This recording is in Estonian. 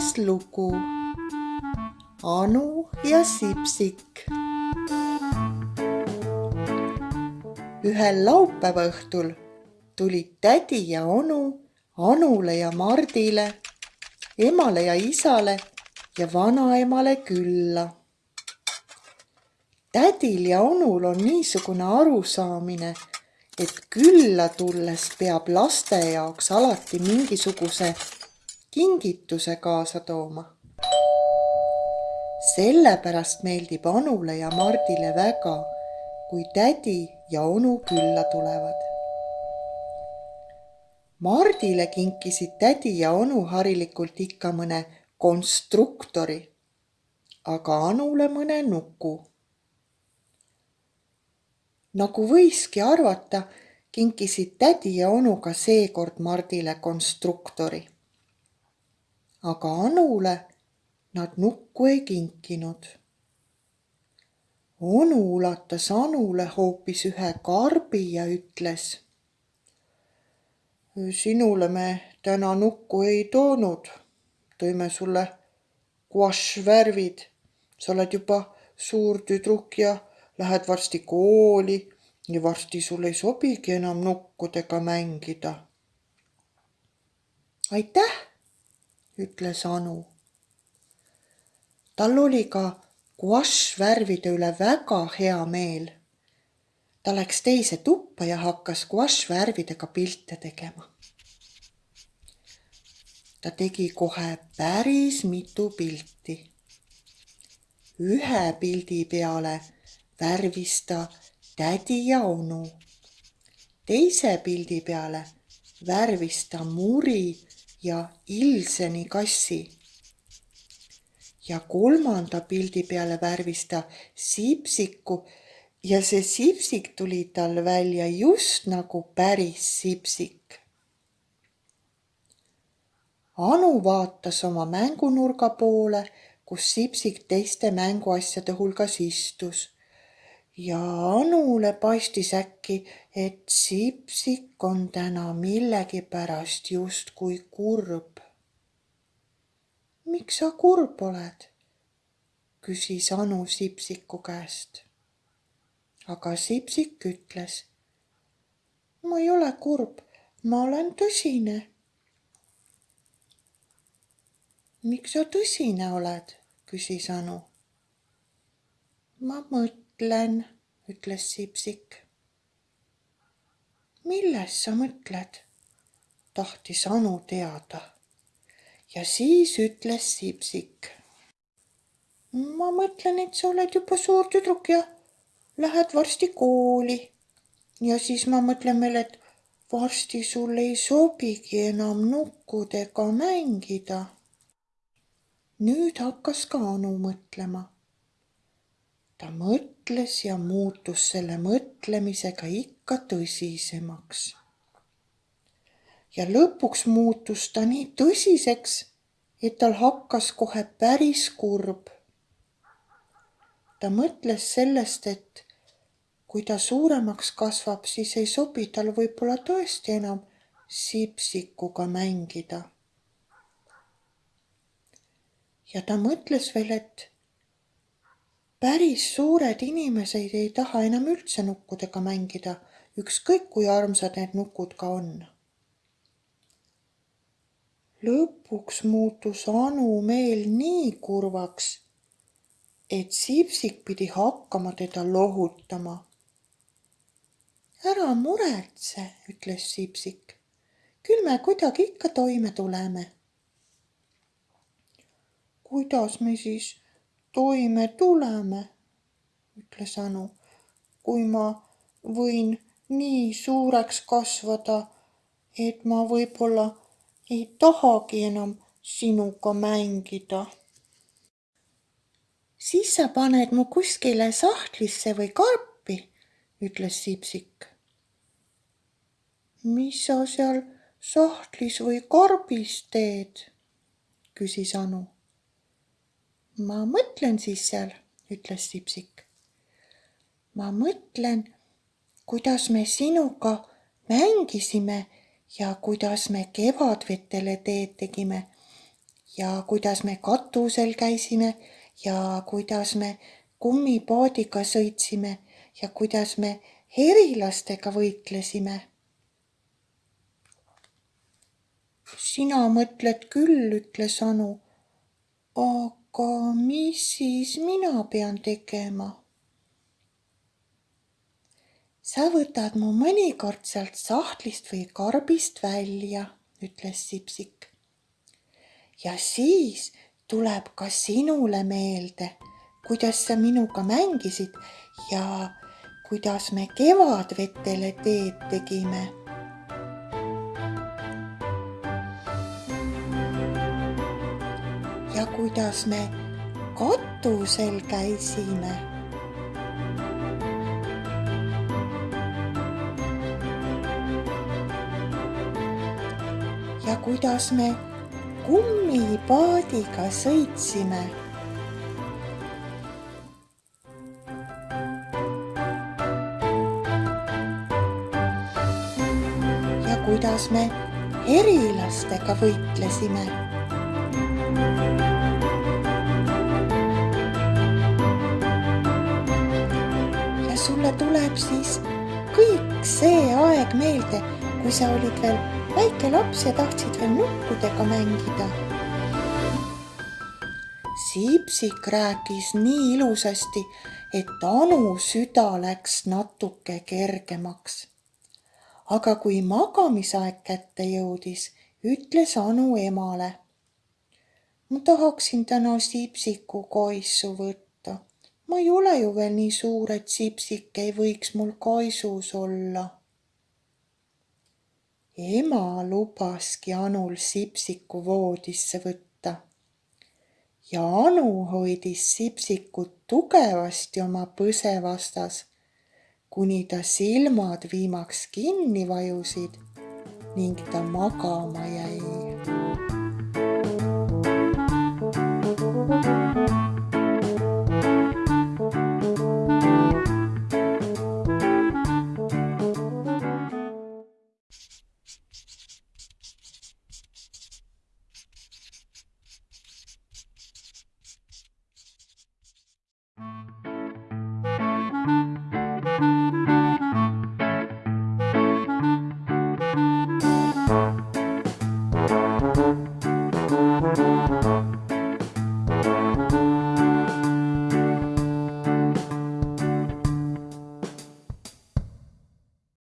kümnes lugu. Anu ja Sipsik. ühel laupäeva õhtul tulid tädi ja onu Anule ja Mardile, emale ja isale ja vanaemale külla. tädil ja onul on niisugune arusaamine, et külla tulles peab laste jaoks alati mingisuguse kingituse kaasa tooma. sellepärast meeldib Anule ja Mardile väga, kui tädi ja onu külla tulevad. Mardile kinkisid tädi ja onu harilikult ikka mõne konstruktori, aga Anule mõne nuku. nagu võiski arvata, kinkisid tädi ja onu ka seekord Mardile konstruktori aga Anule nad nukku ei kinkinud. onu ulatas Anule hoopis ühe karbi ja ütles. sinule me täna nukku ei toonud, tõime sulle guaššvärvid. sa oled juba suur tüdruk ja lähed varsti kooli ja varsti sul ei sobigi enam nukkudega mängida. aitäh ütles Anu. tal oli ka guaššvärvide üle väga hea meel. ta läks teise tuppa ja hakkas guaššvärvidega pilte tegema. ta tegi kohe päris mitu pilti. ühe pildi peale värvis ta tädi ja onu. teise pildi peale värvis ta muri ja Ilseni kassi. ja kolmanda pildi peale värvis ta sipsiku ja see sipsik tuli tal välja just nagu päris sipsik. Anu vaatas oma mängunurga poole, kus sipsik teiste mänguasjade hulgas istus ja Anule paistis äkki, et Sipsik on täna millegipärast justkui kurb. miks sa kurb oled? küsis Anu Sipsiku käest. aga Sipsik ütles. ma ei ole kurb, ma olen tõsine. miks sa tõsine oled? küsis Anu. ma mõtlen mõtlen, ütles Sipsik. milles sa mõtled? tahtis Anu teada. ja siis ütles Sipsik. ma mõtlen, et sa oled juba suur tüdruk ja lähed varsti kooli. ja siis ma mõtlen veel, et varsti sul ei sobigi enam nukkudega mängida. nüüd hakkas ka Anu mõtlema ta mõtles ja muutus selle mõtlemisega ikka tõsisemaks. ja lõpuks muutus ta nii tõsiseks, et tal hakkas kohe päris kurb. ta mõtles sellest, et kui ta suuremaks kasvab, siis ei sobi tal võib-olla tõesti enam sipsikuga mängida. ja ta mõtles veel, et päris suured inimesed ei taha enam üldse nukkudega mängida, ükskõik kui armsad need nukud ka on. lõpuks muutus Anu meel nii kurvaks, et Sipsik pidi hakkama teda lohutama. ära muretse, ütles Sipsik. küll me kuidagi ikka toime tuleme. kuidas me siis toime tuleme, ütles Anu. kui ma võin nii suureks kasvada, et ma võib-olla ei tahagi enam sinuga mängida. siis sa paned mu kuskile sahtlisse või karpi, ütles Sipsik. mis sa seal sahtlis või karbis teed? küsis Anu ma mõtlen siis seal, ütles Sipsik. ma mõtlen, kuidas me sinuga mängisime ja kuidas me kevadvetele teed tegime ja kuidas me katusel käisime ja kuidas me kummipaadiga sõitsime ja kuidas me herilastega võitlesime. sina mõtled küll, ütles Anu. aga mis siis mina pean tegema? sa võtad mu mõnikord sealt sahtlist või karbist välja, ütles Sipsik. ja siis tuleb ka sinule meelde, kuidas sa minuga mängisid ja kuidas me kevadvetele teed tegime. Ja kuidas me katusel käisime ja kuidas me kummipaadiga sõitsime. ja kuidas me herilastega võitlesime. Sulle tuleb siis kõik see aeg meelde, kui sa olid veel väike laps ja tahtsid veel nukkudega mängida. Siipsik rääkis nii ilusasti, et Anu süda läks natuke kergemaks. aga kui magamisaeg kätte jõudis, ütles Anu emale. ma tahaksin täna Siipsiku kaisu võtta. Ma ei ole ju veel nii suur, et Siipsik ei võiks mul kaisus olla ema lubaski Anul Sipsiku voodisse võtta. ja Anu hoidis Sipsikut tugevasti oma põse vastas, kuni ta silmad viimaks kinni vajusid ning ta magama jäi.